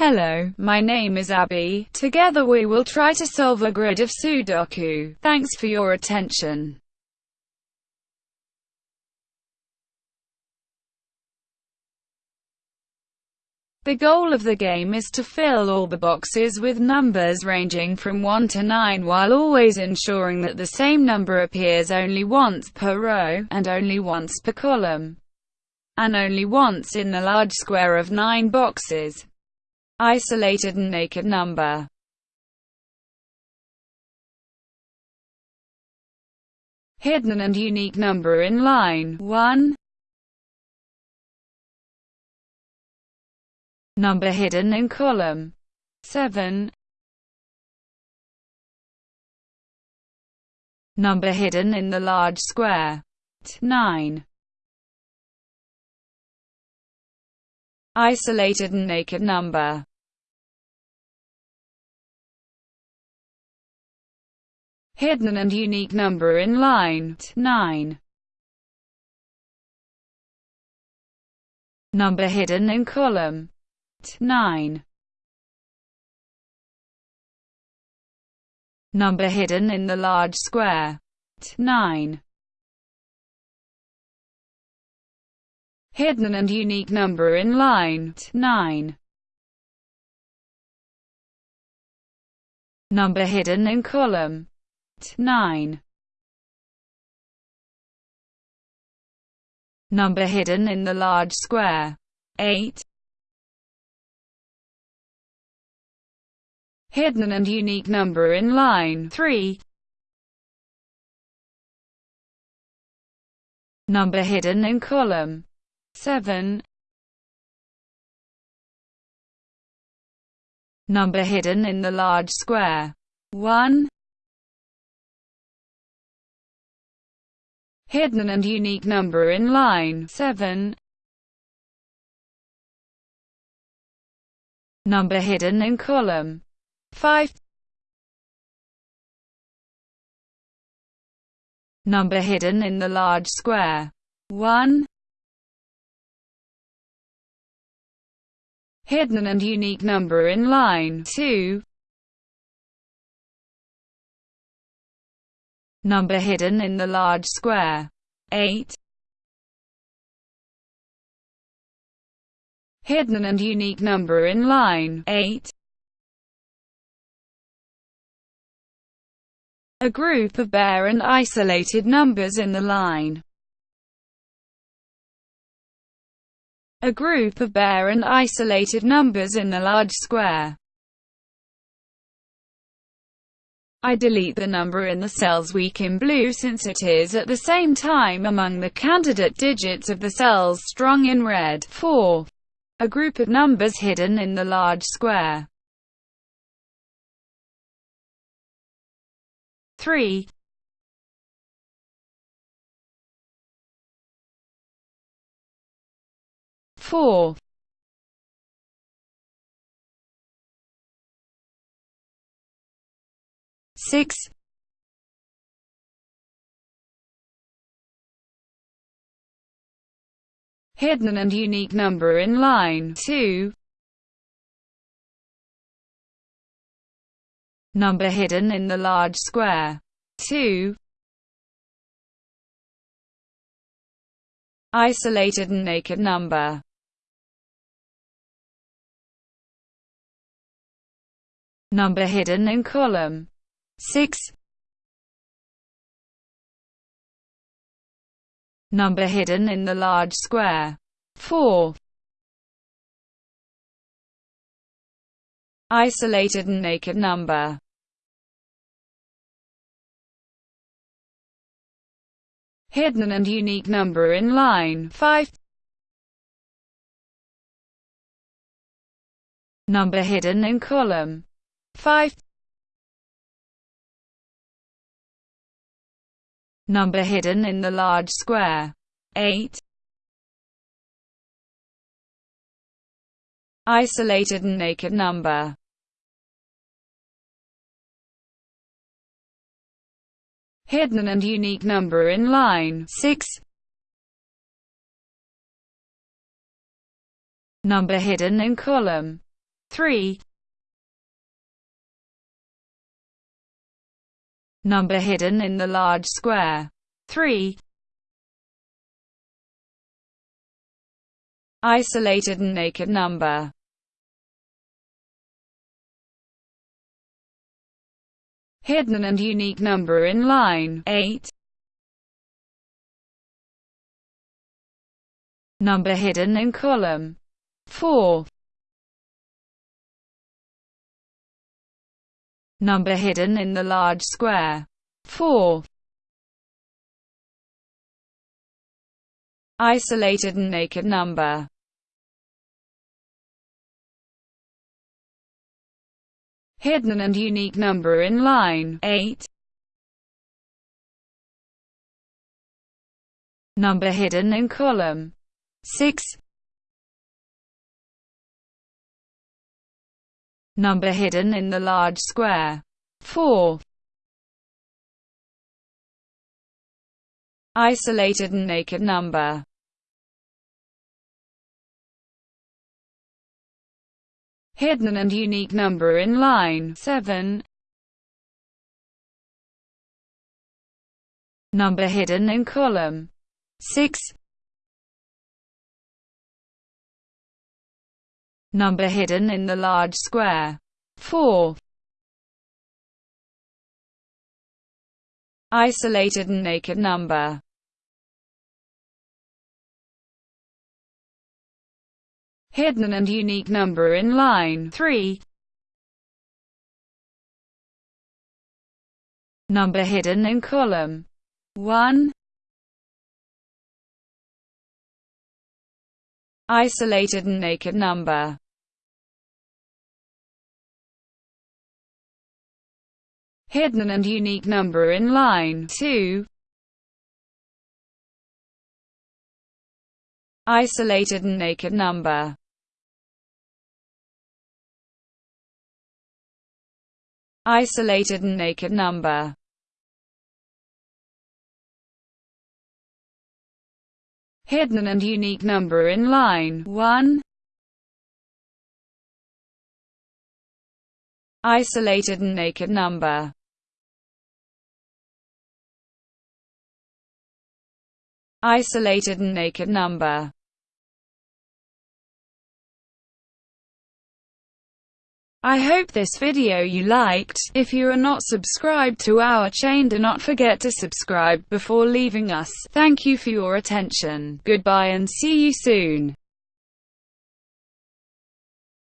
Hello, my name is Abby. Together we will try to solve a grid of Sudoku. Thanks for your attention. The goal of the game is to fill all the boxes with numbers ranging from 1 to 9 while always ensuring that the same number appears only once per row, and only once per column, and only once in the large square of 9 boxes. Isolated and naked number. Hidden and unique number in line. 1 Number hidden in column. 7 Number hidden in the large square. 9 Isolated and naked number Hidden and unique number in line 9 Number hidden in column 9 Number hidden in the large square 9 Hidden and unique number in line 9 Number hidden in column 9 Number hidden in the large square 8 hidden and unique number in line 3. Number hidden in column 7. Number hidden in the large square 1. Hidden and unique number in line. 7. Number hidden in column. 5 Number hidden in the large square. 1 Hidden and unique number in line. 2 Number hidden in the large square 8 Hidden and unique number in line 8 a group of bare and isolated numbers in the line. A group of bare and isolated numbers in the large square. I delete the number in the cells weak in blue since it is at the same time among the candidate digits of the cells strong in red. 4. A group of numbers hidden in the large square. 3 4 6 hidden and unique number in line 2 number hidden in the large square. 2. Isolated and naked number. Number hidden in column 6. Number hidden in the large square. 4. Isolated and naked number. hidden and unique number in line 5. Number hidden in column 5. Number hidden in the large square. 8. Isolated and naked number. Hidden and unique number in line. 6. Number hidden in column. 3 Number hidden in the large square. 3 Isolated and naked number. Hidden and unique number in line. 8 Number hidden in column. 4 Number hidden in the large square. 4 Isolated and naked number. Hidden and unique number in line. 8 Number hidden in column. 6 Number hidden in the large square. 4 Isolated and naked number. Hidden and unique number in line. 7 Number hidden in column. 6 Number hidden in the large square. 4 Isolated and naked number. Hidden and unique number in line. 3. Number hidden in column. 1. Isolated and naked number hidden and unique number in line 2. Isolated and naked number isolated and naked number. Hidden and unique number in line 1. Isolated and naked number. Isolated and naked number. I hope this video you liked. If you are not subscribed to our chain do not forget to subscribe before leaving us. Thank you for your attention. Goodbye and see you soon.